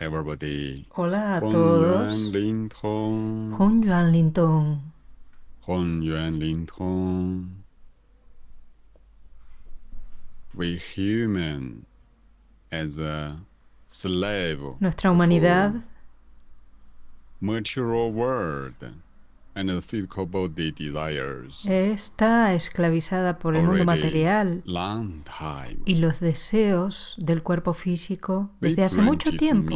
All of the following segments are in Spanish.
everybody. Hola a todos. Yuan Lin Tong. Hong Yuan Lin Tong. Hong Yuan Lin Tong. We human as a slave Nuestra humanidad material world and the physical body desires está esclavizada por el mundo material long time. y los deseos del cuerpo físico desde hace mucho tiempo.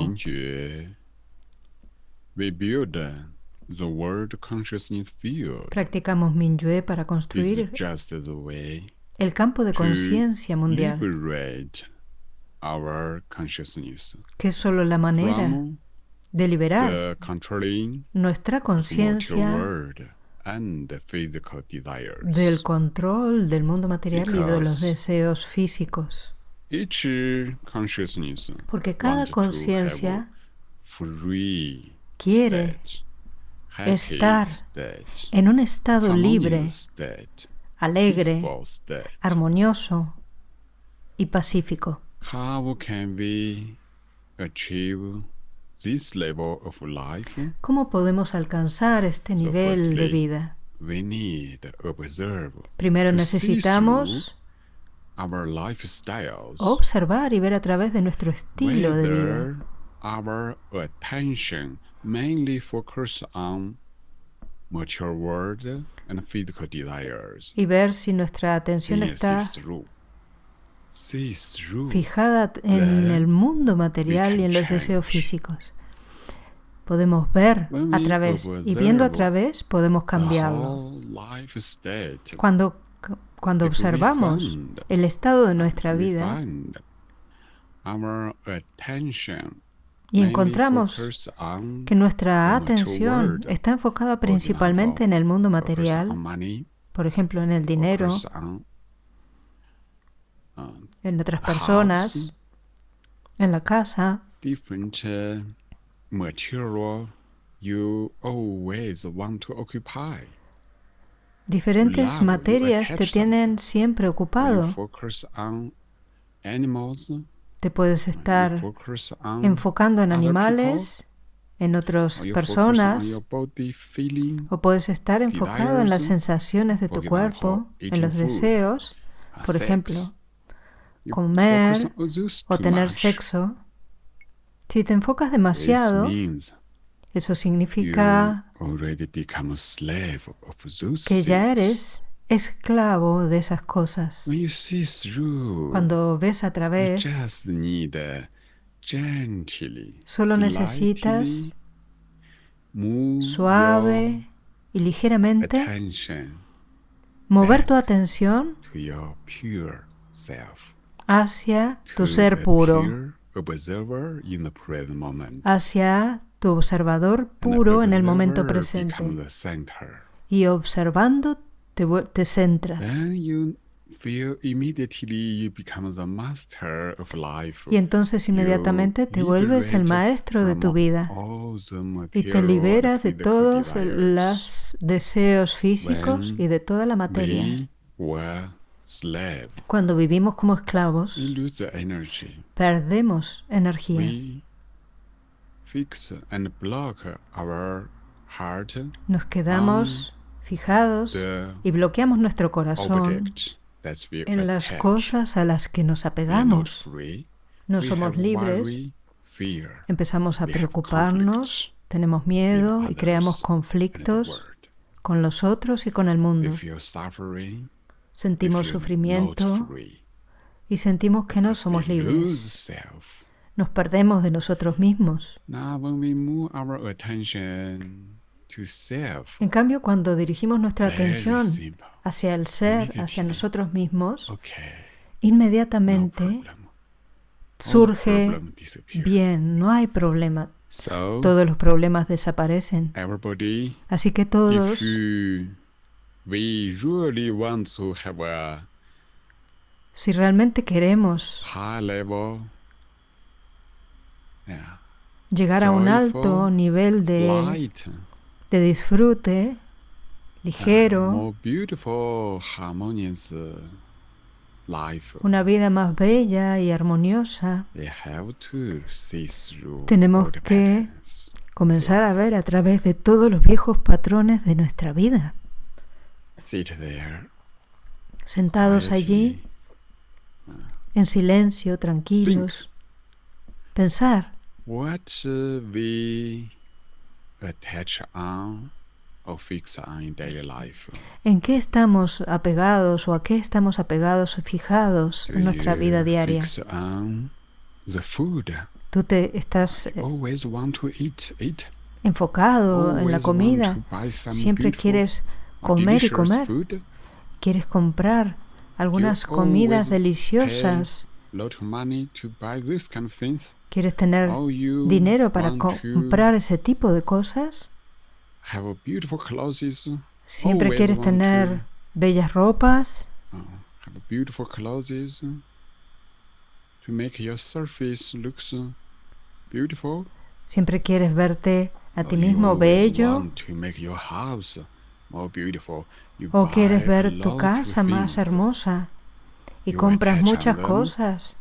We build the world consciousness field. Practicamos Minyue para construir just the way el campo de conciencia mundial, our consciousness que es solo la manera from de liberar nuestra conciencia del control del mundo material y de los deseos físicos. Porque cada conciencia quiere estar en un estado libre, alegre, armonioso y pacífico. ¿Cómo podemos alcanzar este nivel de vida? Primero necesitamos observar y ver a través de nuestro estilo de vida. Y ver si nuestra atención está see through. See through. Fijada en el mundo material y en los deseos físicos. Podemos ver a través y observe viendo a través podemos cambiarlo. Cuando, cuando observamos el estado de nuestra vida y encontramos que nuestra atención está enfocada principalmente en el mundo material, por ejemplo en el dinero, en otras house, personas, en la casa, different uh, material you always want to occupy. diferentes materias te tienen siempre ocupado. Te puedes estar enfocando en animales, en otras personas, o puedes estar enfocado en las sensaciones de tu cuerpo, en los deseos, por ejemplo, comer o tener sexo. Si te enfocas demasiado, eso significa que ya eres esclavo de esas cosas. Cuando ves a través, solo necesitas suave y ligeramente mover tu atención hacia tu ser puro, hacia tu observador puro en el momento presente. Y observando te, centras. Y entonces inmediatamente te vuelves el maestro de tu vida y te liberas de todos los deseos físicos y de toda la materia. Cuando vivimos como esclavos, perdemos energía. Nos quedamos fijados the y bloqueamos nuestro corazón en las cosas a las que nos apegamos. No somos libres, empezamos a preocuparnos, tenemos miedo y creamos conflictos con los otros y con el mundo. Sentimos sufrimiento y sentimos que no somos libres. Nos perdemos de nosotros mismos. En cambio, cuando dirigimos nuestra atención hacia el ser, hacia nosotros mismos, inmediatamente surge bien, no hay problema. Todos los problemas desaparecen. Así que todos, we really want to have a si realmente queremos high level, yeah, llegar a un alto nivel de, light, de disfrute, ligero, more beautiful, harmonious uh, life. una vida más bella y armoniosa, We have to see through Tenemos que patterns. comenzar a ver a través de todos los viejos patrones de nuestra vida. Sentados allí, en silencio, tranquilos. Pensar, What we attach on or fix on in daily life. ¿en qué estamos apegados o a qué estamos apegados o fijados Do en nuestra vida diaria? Tú te estás eh, enfocado en la comida, siempre quieres comer y comer, quieres comprar algunas comidas deliciosas, quieres tener dinero para comprar ese tipo de cosas, siempre quieres tener bellas ropas, beautiful. siempre quieres verte a ti Or you mismo bello You o quieres ver tu casa más hermosa y compras muchas cosas.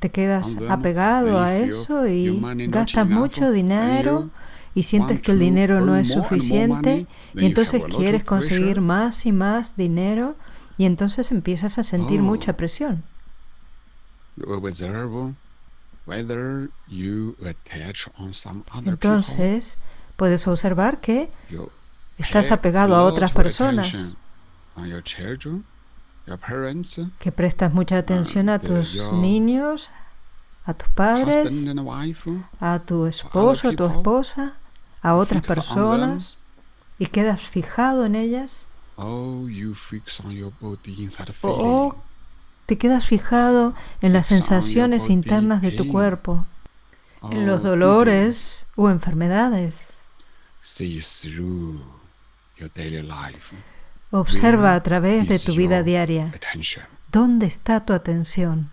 Te quedas apegado a eso y gastas mucho dinero y sientes que el dinero no es suficiente y entonces quieres conseguir más y más dinero y entonces empiezas a sentir Oh. mucha presión. Entonces puedes observar que estás apegado a otras personas, que prestas mucha atención a the- tus niños, a tus padres, a tu esposo, a tu esposa, a otras personas y quedas fijado en ellas. Oh, o, te quedas fijado en las sensaciones internas de tu cuerpo, en los Oh, dolores o enfermedades. Observa a través de tu vida your diaria. dónde está tu atención.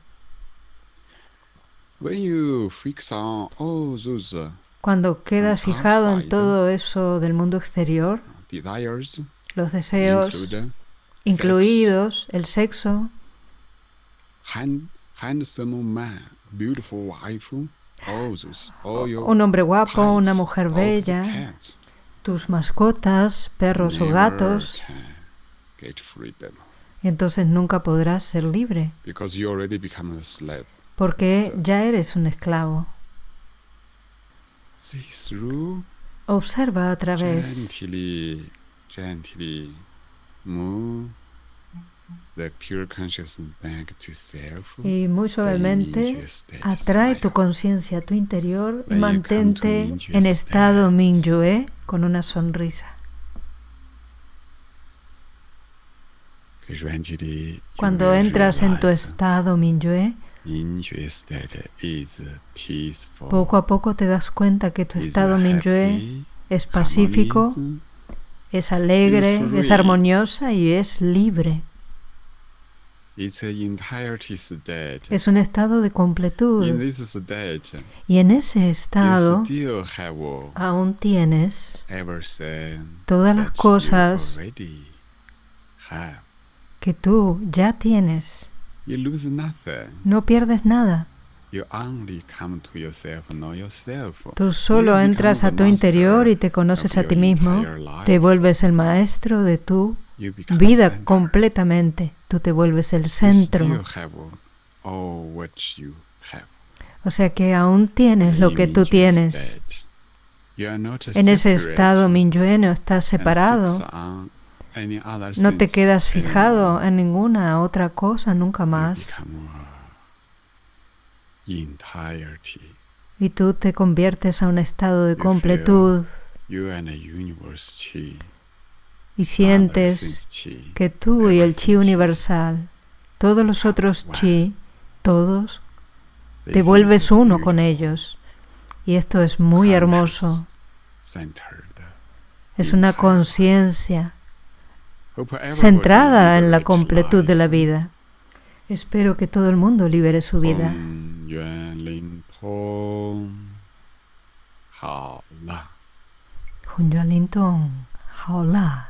Uh, Cuando quedas fijado en todo eso del mundo exterior, los deseos, incluidos el sexo, your un hombre guapo, una mujer the bella, tus mascotas, perros o gatos, entonces nunca podrás ser libre, porque ya eres un esclavo. Observa a través y muy suavemente atrae tu conciencia a tu interior y mantente en estado Mingyue con una sonrisa. Cuando entras en tu estado Mingyue, poco a poco te das cuenta que tu estado Mingyue es pacífico, es alegre, es armoniosa y es libre. Es un estado de completud. Y en ese estado aún tienes todas las cosas que tú ya tienes. No pierdes nada. Tú solo entras a tu interior y te conoces a ti mismo. Te vuelves el maestro de tu vida completamente. Tú te vuelves el centro. O sea que aún tienes lo que tú tienes. En ese estado Mingyue no estás separado. No te quedas fijado en ninguna otra cosa nunca más. Y tú te conviertes a un estado de completud You and the universe chi. Y sientes que tú y el chi universal, todos los otros chi, todos, te vuelves uno con ellos. Y esto es muy hermoso. Es una conciencia centrada en la completud de la vida. Espero que todo el mundo libere su vida. Hun Yuan Lin Tong, Hao La.